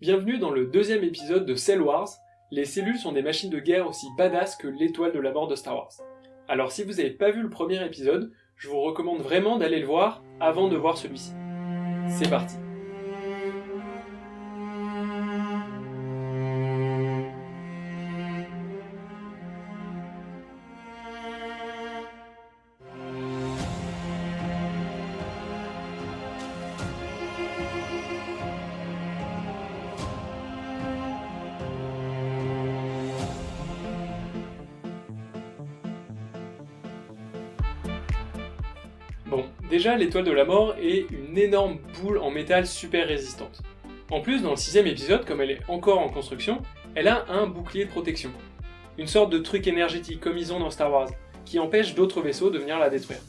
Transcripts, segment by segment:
Bienvenue dans le deuxième épisode de Cell Wars. Les cellules sont des machines de guerre aussi badass que l'étoile de la mort de Star Wars. Alors si vous n'avez pas vu le premier épisode, je vous recommande vraiment d'aller le voir avant de voir celui-ci. C'est parti Bon, déjà l'étoile de la mort est une énorme boule en métal super résistante. En plus, dans le sixième épisode, comme elle est encore en construction, elle a un bouclier de protection. Une sorte de truc énergétique comme ils ont dans Star Wars, qui empêche d'autres vaisseaux de venir la détruire.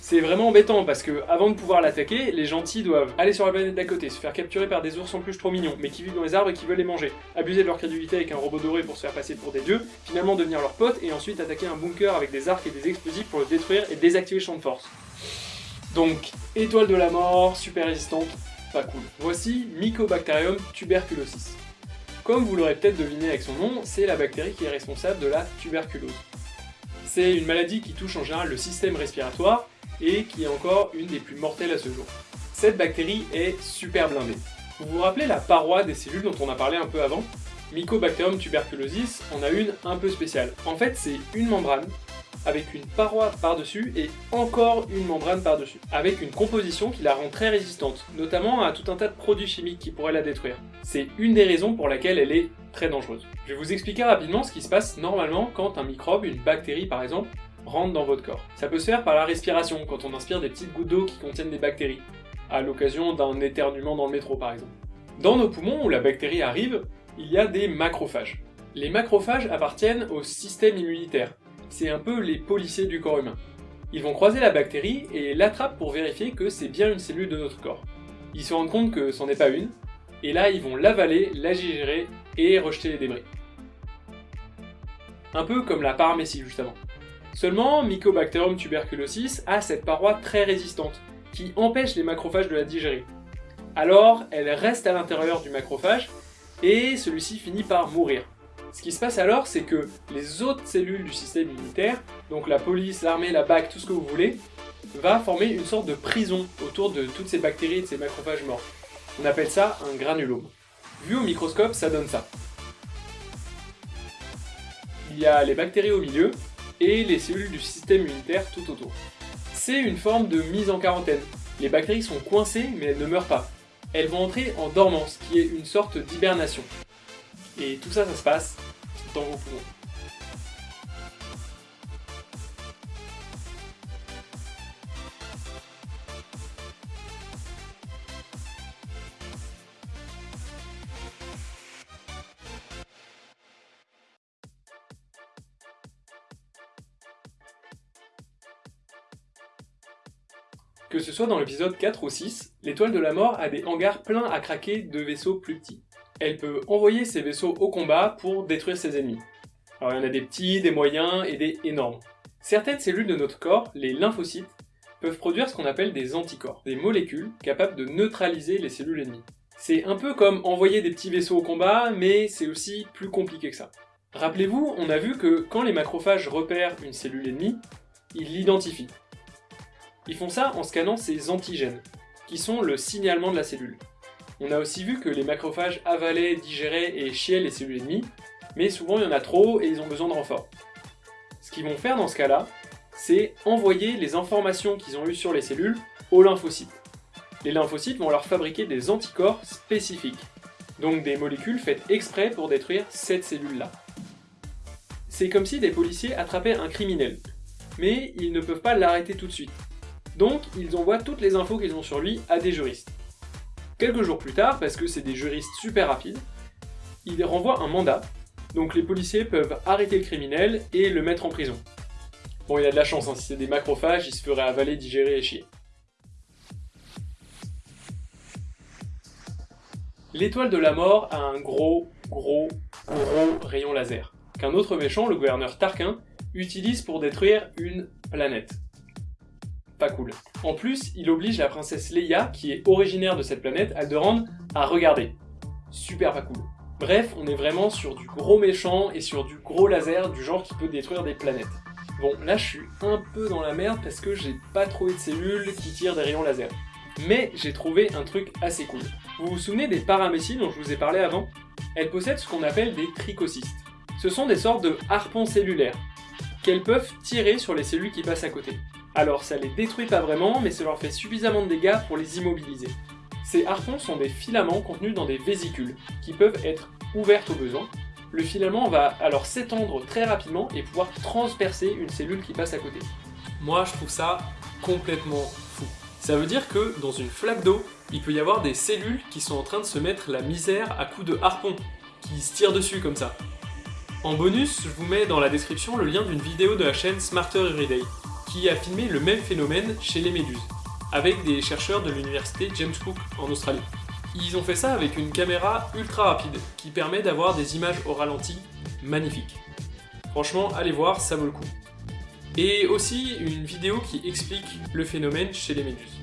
C'est vraiment embêtant parce que, avant de pouvoir l'attaquer, les gentils doivent aller sur la planète d'à côté, se faire capturer par des ours en plus trop mignons, mais qui vivent dans les arbres et qui veulent les manger, abuser de leur crédulité avec un robot doré pour se faire passer pour des dieux, finalement devenir leurs potes et ensuite attaquer un bunker avec des arcs et des explosifs pour le détruire et désactiver le champ de force. Donc, étoile de la mort, super résistante, pas cool. Voici Mycobacterium tuberculosis. Comme vous l'aurez peut-être deviné avec son nom, c'est la bactérie qui est responsable de la tuberculose. C'est une maladie qui touche en général le système respiratoire et qui est encore une des plus mortelles à ce jour. Cette bactérie est super blindée. Vous vous rappelez la paroi des cellules dont on a parlé un peu avant? Mycobacterium tuberculosis en a une un peu spéciale. En fait, c'est une membrane avec une paroi par-dessus et encore une membrane par-dessus, avec une composition qui la rend très résistante, notamment à tout un tas de produits chimiques qui pourraient la détruire. C'est une des raisons pour laquelle elle est très dangereuse. Je vais vous expliquer rapidement ce qui se passe normalement quand un microbe, une bactérie par exemple, rentre dans votre corps. Ça peut se faire par la respiration, quand on inspire des petites gouttes d'eau qui contiennent des bactéries, à l'occasion d'un éternuement dans le métro par exemple. Dans nos poumons, où la bactérie arrive, il y a des macrophages. Les macrophages appartiennent au système immunitaire, c'est un peu les policiers du corps humain. Ils vont croiser la bactérie et l'attrapent pour vérifier que c'est bien une cellule de notre corps. Ils se rendent compte que c'en est pas une, et là ils vont l'avaler, la digérer et rejeter les débris. Un peu comme la paramécie justement. Seulement, Mycobacterium tuberculosis a cette paroi très résistante, qui empêche les macrophages de la digérer. Alors, elle reste à l'intérieur du macrophage, et celui-ci finit par mourir. Ce qui se passe alors, c'est que les autres cellules du système immunitaire, donc la police, l'armée, la BAC, tout ce que vous voulez, va former une sorte de prison autour de toutes ces bactéries et de ces macrophages morts. On appelle ça un granulome. Vu au microscope, ça donne ça. Il y a les bactéries au milieu, et les cellules du système immunitaire tout autour. C'est une forme de mise en quarantaine. Les bactéries sont coincées, mais elles ne meurent pas. Elles vont entrer en dormance, qui est une sorte d'hibernation. Et tout ça, ça se passe dans vos poumons. Que ce soit dans l'épisode 4 ou 6, l'étoile de la mort a des hangars pleins à craquer de vaisseaux plus petits. Elle peut envoyer ses vaisseaux au combat pour détruire ses ennemis. Alors il y en a des petits, des moyens et des énormes. Certaines cellules de notre corps, les lymphocytes, peuvent produire ce qu'on appelle des anticorps, des molécules capables de neutraliser les cellules ennemies. C'est un peu comme envoyer des petits vaisseaux au combat, mais c'est aussi plus compliqué que ça. Rappelez-vous, on a vu que quand les macrophages repèrent une cellule ennemie, ils l'identifient. Ils font ça en scannant ses antigènes, qui sont le signalement de la cellule. On a aussi vu que les macrophages avalaient, digéraient et chiaient les cellules ennemies, mais souvent il y en a trop et ils ont besoin de renfort. Ce qu'ils vont faire dans ce cas-là, c'est envoyer les informations qu'ils ont eues sur les cellules aux lymphocytes. Les lymphocytes vont leur fabriquer des anticorps spécifiques, donc des molécules faites exprès pour détruire cette cellule-là. C'est comme si des policiers attrapaient un criminel, mais ils ne peuvent pas l'arrêter tout de suite. Donc, ils envoient toutes les infos qu'ils ont sur lui à des juristes. Quelques jours plus tard, parce que c'est des juristes super rapides, ils renvoient un mandat, donc les policiers peuvent arrêter le criminel et le mettre en prison. Bon, il a de la chance, hein, si c'est des macrophages, il se ferait avaler, digérer et chier. L'étoile de la mort a un gros, gros, gros rayon laser, qu'un autre méchant, le gouverneur Tarquin, utilise pour détruire une planète cool. En plus, il oblige la princesse Leia, qui est originaire de cette planète, Alderaan, à regarder. super pas cool. Bref, on est vraiment sur du gros méchant et sur du gros laser du genre qui peut détruire des planètes. Bon, là je suis un peu dans la merde parce que j'ai pas trouvé de cellules qui tirent des rayons laser. Mais j'ai trouvé un truc assez cool. Vous vous souvenez des paramécies dont je vous ai parlé avant? Elles possèdent ce qu'on appelle des trichocystes. Ce sont des sortes de harpons cellulaires, qu'elles peuvent tirer sur les cellules qui passent à côté. Alors ça les détruit pas vraiment, mais ça leur fait suffisamment de dégâts pour les immobiliser. Ces harpons sont des filaments contenus dans des vésicules, qui peuvent être ouvertes au besoin. Le filament va alors s'étendre très rapidement et pouvoir transpercer une cellule qui passe à côté. Moi je trouve ça complètement fou. Ça veut dire que dans une flaque d'eau, il peut y avoir des cellules qui sont en train de se mettre la misère à coups de harpon, qui se tirent dessus comme ça. En bonus, je vous mets dans la description le lien d'une vidéo de la chaîne Smarter Everyday, qui a filmé le même phénomène chez les méduses, avec des chercheurs de l'université James Cook en Australie. Ils ont fait ça avec une caméra ultra rapide, qui permet d'avoir des images au ralenti magnifiques. Franchement, allez voir, ça vaut le coup. Et aussi une vidéo qui explique le phénomène chez les méduses.